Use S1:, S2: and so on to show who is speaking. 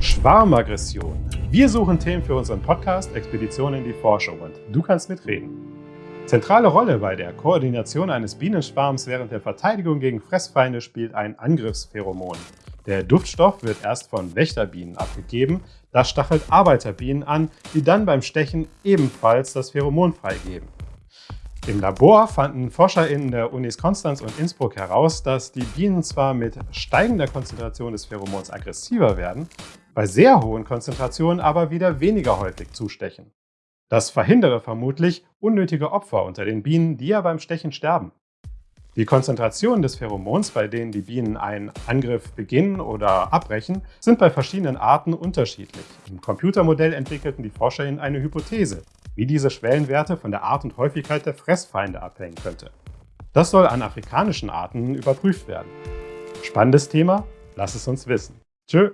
S1: Schwarmaggression. Wir suchen Themen für unseren Podcast Expedition in die Forschung und du kannst mitreden. Zentrale Rolle bei der Koordination eines Bienenschwarms während der Verteidigung gegen Fressfeinde spielt ein Angriffspheromon. Der Duftstoff wird erst von Wächterbienen abgegeben, das stachelt Arbeiterbienen an, die dann beim Stechen ebenfalls das Pheromon freigeben. Im Labor fanden ForscherInnen der Unis Konstanz und Innsbruck heraus, dass die Bienen zwar mit steigender Konzentration des Pheromons aggressiver werden, bei sehr hohen Konzentrationen aber wieder weniger häufig zustechen. Das verhindere vermutlich unnötige Opfer unter den Bienen, die ja beim Stechen sterben. Die Konzentrationen des Pheromons, bei denen die Bienen einen Angriff beginnen oder abbrechen, sind bei verschiedenen Arten unterschiedlich. Im Computermodell entwickelten die ForscherInnen eine Hypothese, wie diese Schwellenwerte von der Art und Häufigkeit der Fressfeinde abhängen könnte. Das soll an afrikanischen Arten überprüft werden. Spannendes Thema? Lass es uns wissen. Tschö!